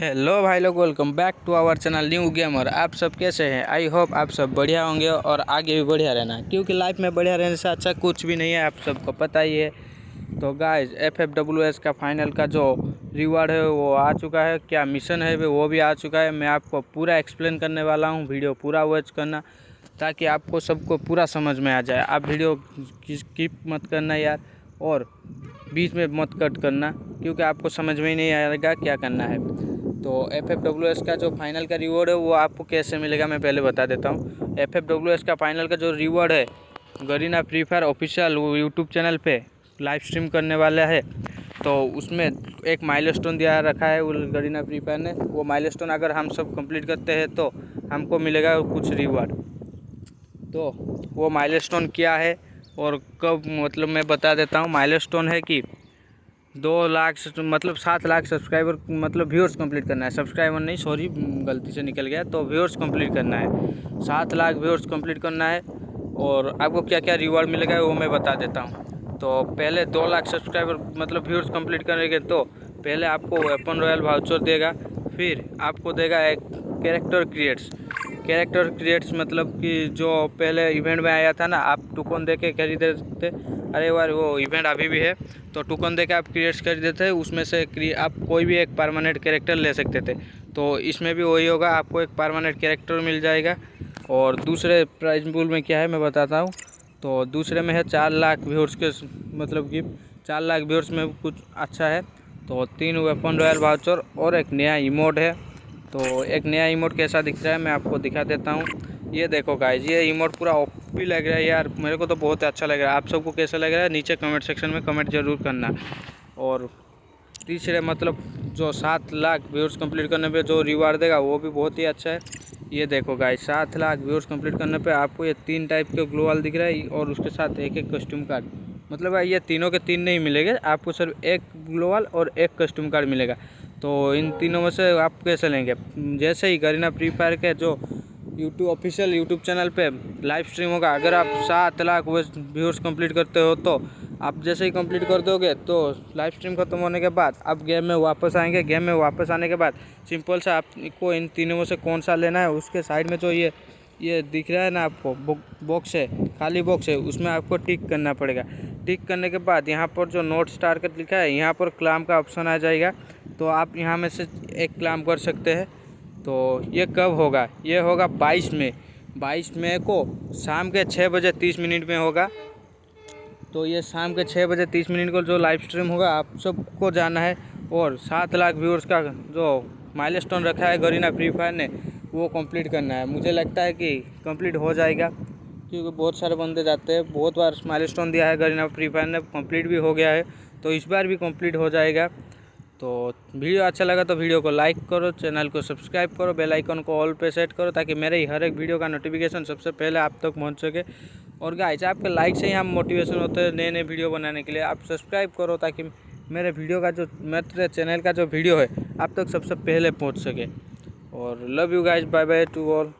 Hello भाई लोग welcome back to our channel new gamer आप सब कैसे हैं? आई होप आप सब बढ़िया होंगे और आगे भी बढ़िया रहना। क्योंकि लाइफ में बढ़िया रहने से अच्छा कुछ भी नहीं है, आप सबको पता ही है। तो guys F F W S का फाइनल का जो रिवार्ड है, वो आ चुका है। क्या मिशन है, वो भी आ चुका है। मैं आपको पूरा एक्सप्लेन करने वाला हूँ वीडियो पूरा वॉच करना, ताकि आपको सबको पूरा समझ में आ जाए। आप वीडियो स्किप मत करना यार, और बीच में मत कट करना, क्योंकि आपको समझ में ही नहीं आएगा क्या करना है। तो एफ़ एफ़ डब्ल्यू एस का जो फाइनल का रिवॉर्ड है, वो आपको कैसे मिलेगा मैं पहले बता देता हूँ। एफ़ एफ़ डब्ल्यू एस का फाइनल का जो रिवॉर्ड है, गरीना फ्री फायर ऑफिशियल वो यूट्यूब चैनल पे लाइव स्ट्रीम करने वाला है। तो उसमें एक माइलस्टोन दिया रखा है वो गरीना फ्री फायर ने। वो माइलस्टोन अगर हम सब कंप्लीट करते हैं तो हमको मिलेगा कुछ रिवॉर्ड तो वो माइलस्टोन क्या है और कब मतलब मैं बता देता हूँ। माइलस्टोन है कि दो लाख मतलब सात लाख सब्सक्राइबर मतलब व्यूअर्स कंप्लीट करना है। सब्सक्राइबर नहीं सॉरी गलती से निकल गया। तो व्यूअर्स कंप्लीट करना है। सात लाख व्यूअर्स कंप्लीट करना है और आपको क्या क्या रिवॉर्ड मिलेगा वो मैं बता देता हूँ। तो पहले दो लाख सब्सक्राइबर मतलब व्यूअर्स कंप्लीट करेंगे तो पहले आपको वेपन रॉयल वाउचर देगा, फिर आपको देगा एक कैरेक्टर क्रिएट्स कैरेक्टर क्रिएट्स मतलब कि जो पहले इवेंट में आया था ना, आप टुकन दे के खरीदे थे। अरे बार वो इवेंट अभी भी है तो टुकन दे के आप क्रिएट्स खरीदे थे, उसमें से आप कोई भी एक परमानेंट कैरेक्टर ले सकते थे। तो इसमें भी वही होगा, आपको एक परमानेंट कैरेक्टर मिल जाएगा। और दूसरे प्राइज पुल में क्या है, मैं बताता हूँ। तो दूसरे में है चार लाख व्यूर्स के मतलब कि चार लाख व्यूर्स में कुछ अच्छा है। तो तीन वेपन रॉयल वाउचर और एक नया इमोड है। तो एक नया इमोट कैसा दिख रहा है मैं आपको दिखा देता हूँ। ये देखो गाइज़ ये इमोट पूरा ओपी लग रहा है यार, मेरे को तो बहुत अच्छा लग रहा है। आप सबको कैसा लग रहा है? नीचे कमेंट सेक्शन में कमेंट ज़रूर करना। और तीसरे मतलब जो सात लाख व्यूर्स कंप्लीट करने पे जो रिवार्ड देगा, वो भी बहुत ही अच्छा है। ये देखो गाइज़ सात लाख व्यूर्स कंप्लीट करने पे आपको ये तीन टाइप के ग्लोवाल दिख रहा है और उसके साथ एक एक कस्ट्यूम कार्ड मतलब ये तीनों के तीन नहीं मिलेंगे, आपको सिर्फ़ एक ग्लोवाल और एक कस्ट्यूम कार्ड मिलेगा। तो इन तीनों में से आप कैसे लेंगे? जैसे ही करीना फ्री फायर के जो यूट्यूब ऑफिशियल यूट्यूब चैनल पे लाइव स्ट्रीम होगा, अगर आप सात लाख व्यूअर्स कंप्लीट करते हो तो आप जैसे ही कंप्लीट कर दोगे तो लाइव स्ट्रीम खत्म होने के बाद आप गेम में वापस आएँगे। गेम में वापस आने के बाद सिंपल सा आपको इन तीनों में से कौन सा लेना है, उसके साइड में जो ये ये दिख रहा है ना आपको बॉक्स है, खाली बॉक्स है, उसमें आपको टिक करना पड़ेगा। टिक करने के बाद यहाँ पर जो नोट स्टार लिखा है, यहाँ पर क्लाम का ऑप्शन आ जाएगा। तो आप यहाँ में से एक क्लाम कर सकते हैं। तो ये कब होगा? ये होगा बाईस में बाईस मई को शाम के छः बजे तीस मिनट में होगा। तो ये शाम के छः बजे तीस मिनट को जो लाइव स्ट्रीम होगा, आप सबको जाना है। और सात लाख व्यूअर्स का जो माइलस्टोन रखा है, गरीना फ्री फायर ने, वो कंप्लीट करना है। मुझे लगता है कि कंप्लीट हो जाएगा। क्योंकि बहुत सारे बंदे जाते हैं। बहुत बार स्माइल स्टोन दिया है गरीना फ्री फायर ने कंप्लीट भी हो गया है। तो इस बार भी कंप्लीट हो जाएगा। तो वीडियो अच्छा लगा तो वीडियो को लाइक करो चैनल को सब्सक्राइब करो बेल आइकन को ऑल पे सेट करो, ताकि मेरे हर एक वीडियो का नोटिफिकेशन सबसे पहले आप तक पहुँच सके। और गाइस आपके लाइक से ही हम मोटिवेशन होते हैं नए नए वीडियो बनाने के लिए। आप सब्सक्राइब करो ताकि मेरे वीडियो का जो, मेरे चैनल का जो वीडियो है, आप तक सबसे पहले पहुँच सके। और love you guys bye bye to all